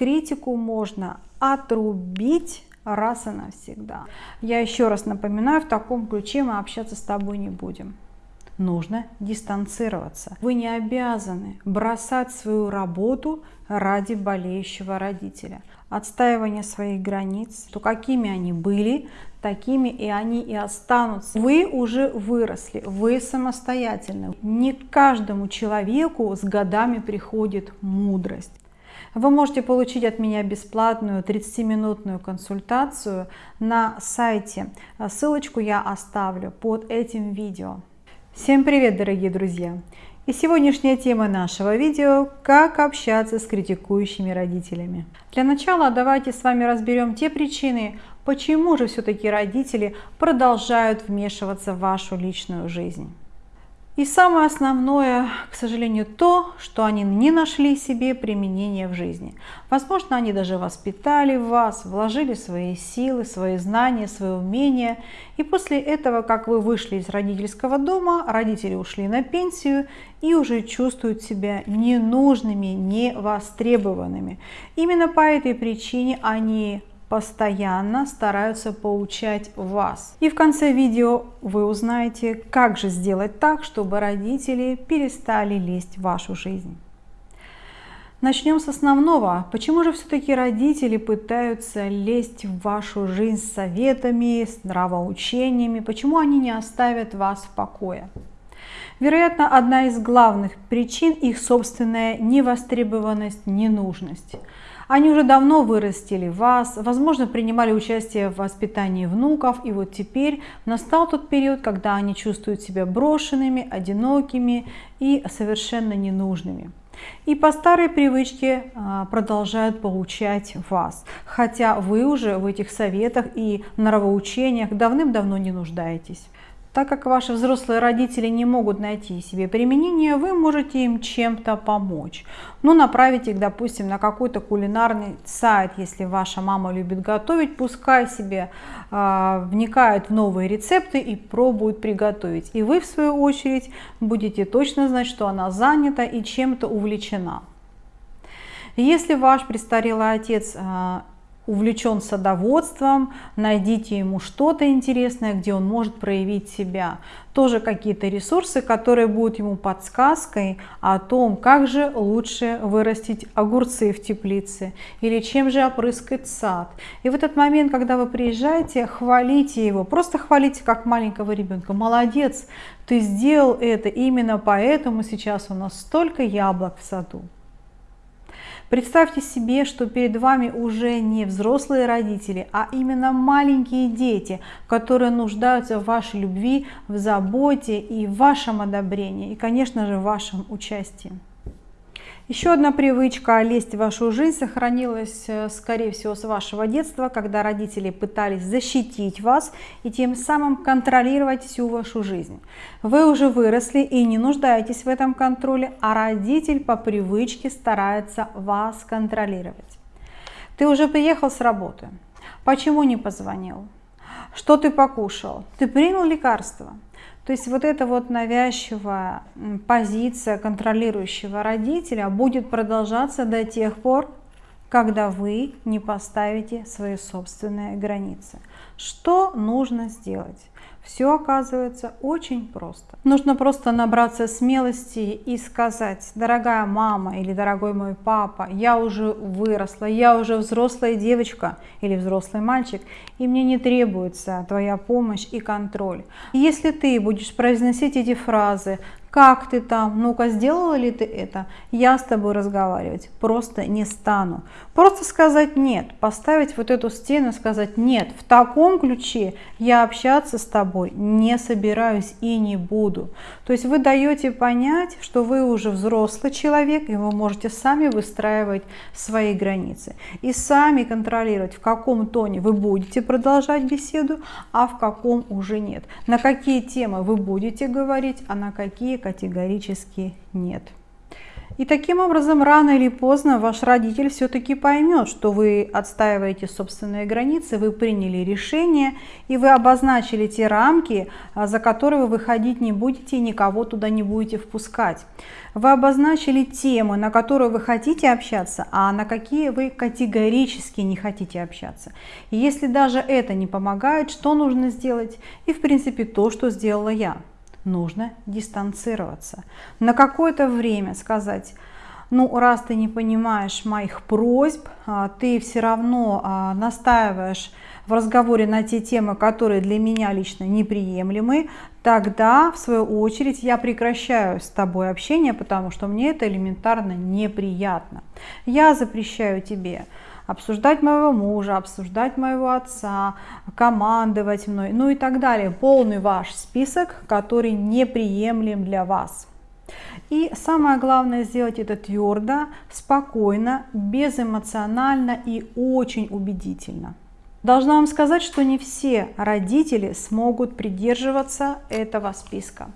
критику можно отрубить раз и навсегда. Я еще раз напоминаю, в таком ключе мы общаться с тобой не будем. Нужно дистанцироваться. Вы не обязаны бросать свою работу ради болеющего родителя. Отстаивание своих границ, то какими они были, такими и они и останутся. Вы уже выросли, вы самостоятельны. Не каждому человеку с годами приходит мудрость. Вы можете получить от меня бесплатную 30-минутную консультацию на сайте. Ссылочку я оставлю под этим видео. Всем привет, дорогие друзья! И сегодняшняя тема нашего видео – как общаться с критикующими родителями. Для начала давайте с вами разберем те причины, почему же все-таки родители продолжают вмешиваться в вашу личную жизнь. И самое основное, к сожалению, то, что они не нашли себе применения в жизни. Возможно, они даже воспитали вас, вложили свои силы, свои знания, свои умения. И после этого, как вы вышли из родительского дома, родители ушли на пенсию и уже чувствуют себя ненужными, невостребованными. Именно по этой причине они постоянно стараются поучать вас. И в конце видео вы узнаете, как же сделать так, чтобы родители перестали лезть в вашу жизнь. Начнем с основного. Почему же все-таки родители пытаются лезть в вашу жизнь с советами, с нравоучениями? Почему они не оставят вас в покое? Вероятно, одна из главных причин их собственная невостребованность, ненужность. Они уже давно вырастили вас, возможно, принимали участие в воспитании внуков, и вот теперь настал тот период, когда они чувствуют себя брошенными, одинокими и совершенно ненужными. И по старой привычке а, продолжают получать вас, хотя вы уже в этих советах и нравоучениях давным-давно не нуждаетесь. Так как ваши взрослые родители не могут найти себе применение, вы можете им чем-то помочь. Ну, направить их, допустим, на какой-то кулинарный сайт, если ваша мама любит готовить, пускай себе э, вникают в новые рецепты и пробуют приготовить. И вы, в свою очередь, будете точно знать, что она занята и чем-то увлечена. Если ваш престарелый отец э, увлечен садоводством, найдите ему что-то интересное, где он может проявить себя. Тоже какие-то ресурсы, которые будут ему подсказкой о том, как же лучше вырастить огурцы в теплице или чем же опрыскать сад. И в этот момент, когда вы приезжаете, хвалите его, просто хвалите как маленького ребенка. Молодец, ты сделал это, именно поэтому сейчас у нас столько яблок в саду. Представьте себе, что перед вами уже не взрослые родители, а именно маленькие дети, которые нуждаются в вашей любви, в заботе и в вашем одобрении, и, конечно же, в вашем участии. Еще одна привычка лезть в вашу жизнь сохранилась, э, скорее всего, с вашего детства, когда родители пытались защитить вас и тем самым контролировать всю вашу жизнь. Вы уже выросли и не нуждаетесь в этом контроле, а родитель по привычке старается вас контролировать. Ты уже приехал с работы. Почему не позвонил? Что ты покушал? Ты принял лекарство? То есть вот эта вот навязчивая позиция контролирующего родителя будет продолжаться до тех пор, когда вы не поставите свои собственные границы. Что нужно сделать? Все оказывается очень просто. Нужно просто набраться смелости и сказать, дорогая мама или дорогой мой папа, я уже выросла, я уже взрослая девочка или взрослый мальчик, и мне не требуется твоя помощь и контроль. Если ты будешь произносить эти фразы как ты там, ну-ка сделала ли ты это, я с тобой разговаривать просто не стану. Просто сказать нет, поставить вот эту стену, сказать нет, в таком ключе я общаться с тобой не собираюсь и не буду. То есть вы даете понять, что вы уже взрослый человек, и вы можете сами выстраивать свои границы. И сами контролировать, в каком тоне вы будете продолжать беседу, а в каком уже нет. На какие темы вы будете говорить, а на какие категорически нет. И таким образом, рано или поздно ваш родитель все-таки поймет, что вы отстаиваете собственные границы, вы приняли решение, и вы обозначили те рамки, а, за которые вы выходить не будете и никого туда не будете впускать. Вы обозначили темы, на которые вы хотите общаться, а на какие вы категорически не хотите общаться. И если даже это не помогает, что нужно сделать? И в принципе то, что сделала я нужно дистанцироваться. На какое-то время сказать, ну, раз ты не понимаешь моих просьб, а, ты все равно а, настаиваешь в разговоре на те темы, которые для меня лично неприемлемы, тогда, в свою очередь, я прекращаю с тобой общение, потому что мне это элементарно неприятно. Я запрещаю тебе обсуждать моего мужа, обсуждать моего отца, командовать мной, ну и так далее. Полный ваш список, который неприемлем для вас. И самое главное сделать это твердо, спокойно, безэмоционально и очень убедительно. Должна вам сказать, что не все родители смогут придерживаться этого списка.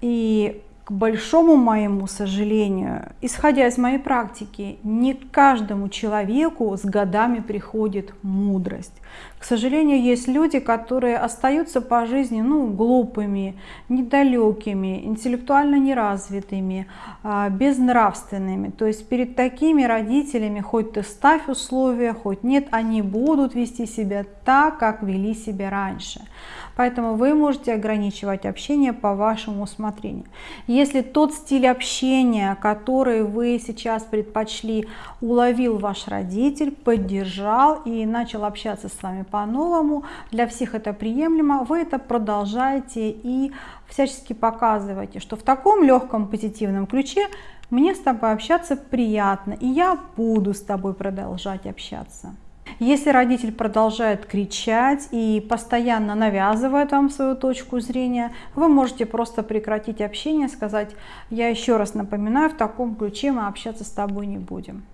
И к большому моему сожалению, исходя из моей практики, не каждому человеку с годами приходит мудрость. К сожалению, есть люди, которые остаются по жизни ну, глупыми, недалекими, интеллектуально неразвитыми, а, безнравственными. То есть перед такими родителями, хоть ты ставь условия, хоть нет, они будут вести себя так, как вели себя раньше. Поэтому вы можете ограничивать общение по вашему усмотрению. Если тот стиль общения, который вы сейчас предпочли, уловил ваш родитель, поддержал и начал общаться с вами по-новому, для всех это приемлемо, вы это продолжаете и всячески показываете, что в таком легком позитивном ключе мне с тобой общаться приятно, и я буду с тобой продолжать общаться. Если родитель продолжает кричать и постоянно навязывает вам свою точку зрения, вы можете просто прекратить общение, сказать, я еще раз напоминаю, в таком ключе мы общаться с тобой не будем.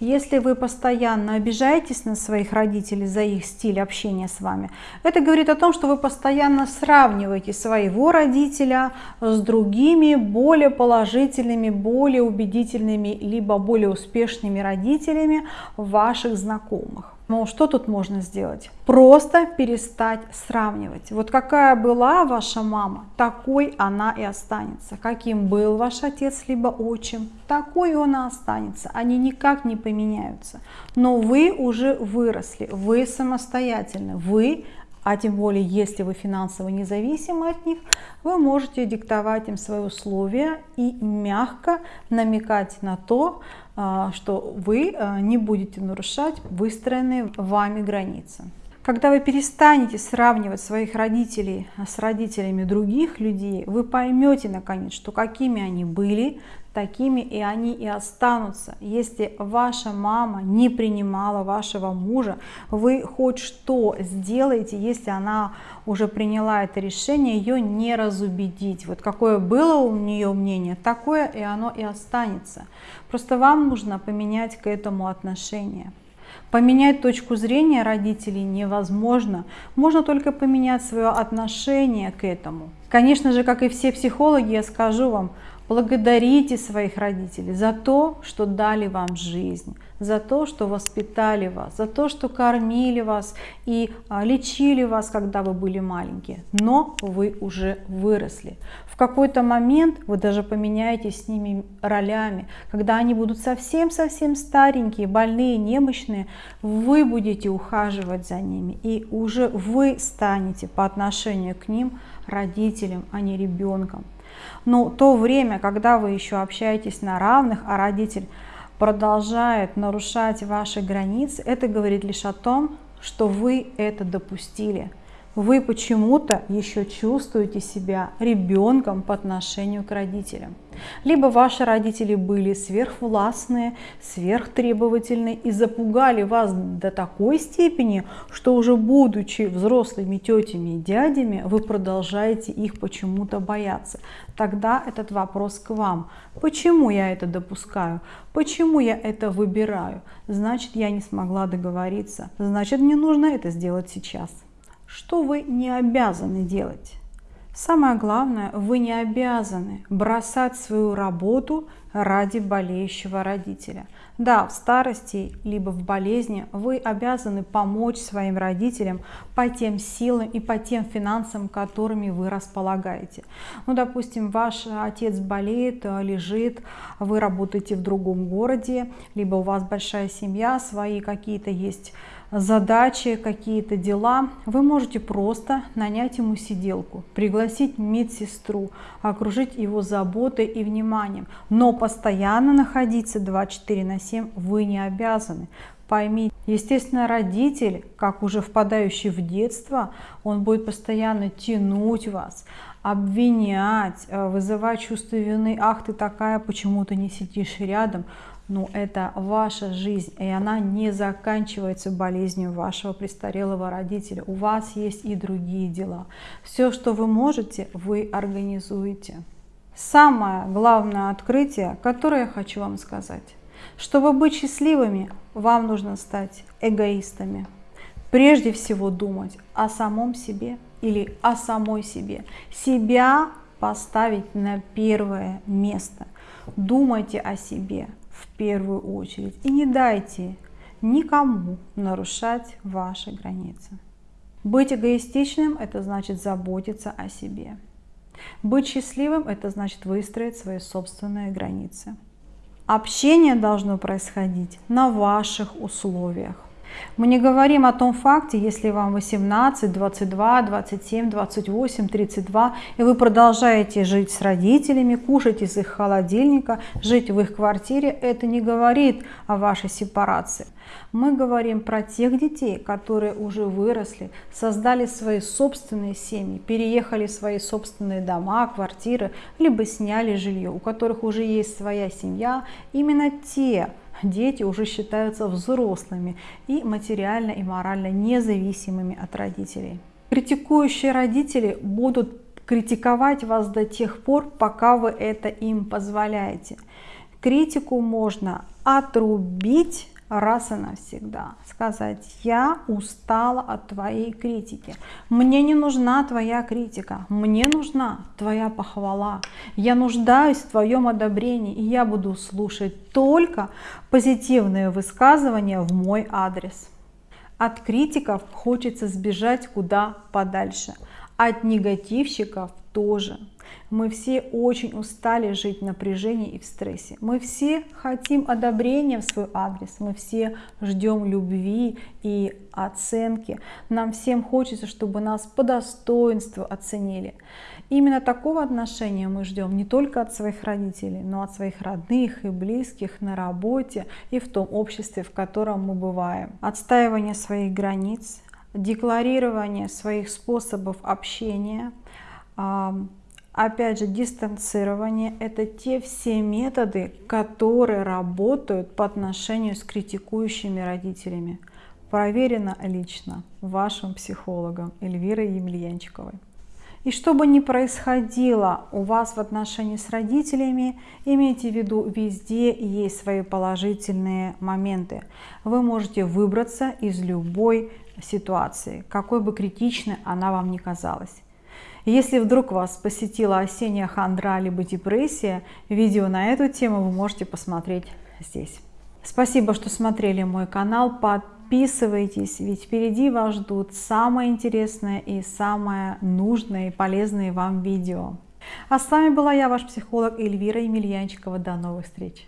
Если вы постоянно обижаетесь на своих родителей за их стиль общения с вами, это говорит о том, что вы постоянно сравниваете своего родителя с другими более положительными, более убедительными, либо более успешными родителями ваших знакомых. Но что тут можно сделать? Просто перестать сравнивать. Вот какая была ваша мама, такой она и останется. Каким был ваш отец либо отчим, такой он и останется. Они никак не поменяются. Но вы уже выросли, вы самостоятельны, вы а тем более, если вы финансово независимы от них, вы можете диктовать им свои условия и мягко намекать на то, а, что вы а, не будете нарушать выстроенные вами границы. Когда вы перестанете сравнивать своих родителей с родителями других людей, вы поймете наконец, что какими они были, такими и они и останутся. Если ваша мама не принимала вашего мужа, вы хоть что сделаете, если она уже приняла это решение, ее не разубедить. Вот какое было у нее мнение, такое и оно и останется. Просто вам нужно поменять к этому отношение. Поменять точку зрения родителей невозможно. Можно только поменять свое отношение к этому. Конечно же, как и все психологи, я скажу вам, благодарите своих родителей за то, что дали вам жизнь, за то, что воспитали вас, за то, что кормили вас и а, лечили вас, когда вы были маленькие. Но вы уже выросли. В какой-то момент вы даже поменяетесь с ними ролями. Когда они будут совсем-совсем старенькие, больные, немощные, вы будете ухаживать за ними. И уже вы станете по отношению к ним родителем, а не ребенком. Но то время, когда вы еще общаетесь на равных, а родитель продолжает нарушать ваши границы, это говорит лишь о том, что вы это допустили. Вы почему-то еще чувствуете себя ребенком по отношению к родителям. Либо ваши родители были сверхвластные, сверхтребовательные и запугали вас до такой степени, что уже будучи взрослыми тетями и дядями, вы продолжаете их почему-то бояться. Тогда этот вопрос к вам. Почему я это допускаю? Почему я это выбираю? Значит, я не смогла договориться. Значит, мне нужно это сделать сейчас. Что вы не обязаны делать? Самое главное, вы не обязаны бросать свою работу ради болеющего родителя. Да, в старости либо в болезни вы обязаны помочь своим родителям по тем силам и по тем финансам, которыми вы располагаете. Ну, допустим, ваш отец болеет, лежит, вы работаете в другом городе, либо у вас большая семья, свои какие-то есть задачи, какие-то дела, вы можете просто нанять ему сиделку, пригласить медсестру, окружить его заботой и вниманием. Но постоянно находиться 24 на 7 вы не обязаны. Поймите, естественно, родитель, как уже впадающий в детство, он будет постоянно тянуть вас, обвинять, э, вызывать чувство вины. Ах, ты такая, почему ты не сидишь рядом? ну, это ваша жизнь, и она не заканчивается болезнью вашего престарелого родителя. У вас есть и другие дела. Все, что вы можете, вы организуете. Самое главное открытие, которое я хочу вам сказать. Чтобы быть счастливыми, вам нужно стать эгоистами. Прежде всего думать о самом себе или о самой себе. Себя поставить на первое место. Думайте о себе, в первую очередь. И не дайте никому нарушать ваши границы. Быть эгоистичным – это значит заботиться о себе. Быть счастливым – это значит выстроить свои собственные границы. Общение должно происходить на ваших условиях. Мы не говорим о том факте, если вам 18, 22, 27, 28, 32, и вы продолжаете жить с родителями, кушать из их холодильника, жить в их квартире, это не говорит о вашей сепарации. Мы говорим про тех детей, которые уже выросли, создали свои собственные семьи, переехали в свои собственные дома, квартиры, либо сняли жилье, у которых уже есть своя семья. Именно те дети уже считаются взрослыми и материально и морально независимыми от родителей. Критикующие родители будут критиковать вас до тех пор, пока вы это им позволяете. Критику можно отрубить раз и навсегда. Сказать, я устала от твоей критики, мне не нужна твоя критика, мне нужна твоя похвала, я нуждаюсь в твоем одобрении, и я буду слушать только позитивные высказывания в мой адрес. От критиков хочется сбежать куда подальше, от негативщиков тоже. Мы все очень устали жить в напряжении и в стрессе. Мы все хотим одобрения в свой адрес. Мы все ждем любви и оценки. Нам всем хочется, чтобы нас по достоинству оценили. Именно такого отношения мы ждем не только от своих родителей, но от своих родных и близких на работе и в том обществе, в котором мы бываем. Отстаивание своих границ, декларирование своих способов общения – Опять же, дистанцирование – это те все методы, которые работают по отношению с критикующими родителями. Проверено лично вашим психологом Эльвирой Емельянчиковой. И что бы ни происходило у вас в отношении с родителями, имейте в виду, везде есть свои положительные моменты. Вы можете выбраться из любой ситуации, какой бы критичной она вам ни казалась. Если вдруг вас посетила осенняя хандра либо депрессия, видео на эту тему вы можете посмотреть здесь. Спасибо, что смотрели мой канал. Подписывайтесь, ведь впереди вас ждут самое интересное и самое нужное и полезное вам видео. А с вами была я, ваш психолог Эльвира Емельянчикова. До новых встреч!